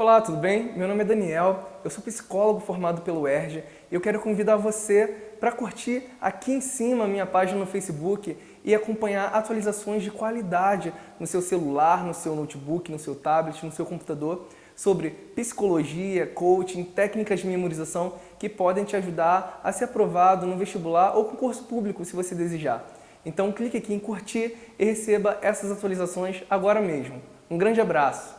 Olá, tudo bem? Meu nome é Daniel, eu sou psicólogo formado pelo ERJ e eu quero convidar você para curtir aqui em cima a minha página no Facebook e acompanhar atualizações de qualidade no seu celular, no seu notebook, no seu tablet, no seu computador sobre psicologia, coaching, técnicas de memorização que podem te ajudar a ser aprovado no vestibular ou concurso público, se você desejar. Então clique aqui em curtir e receba essas atualizações agora mesmo. Um grande abraço!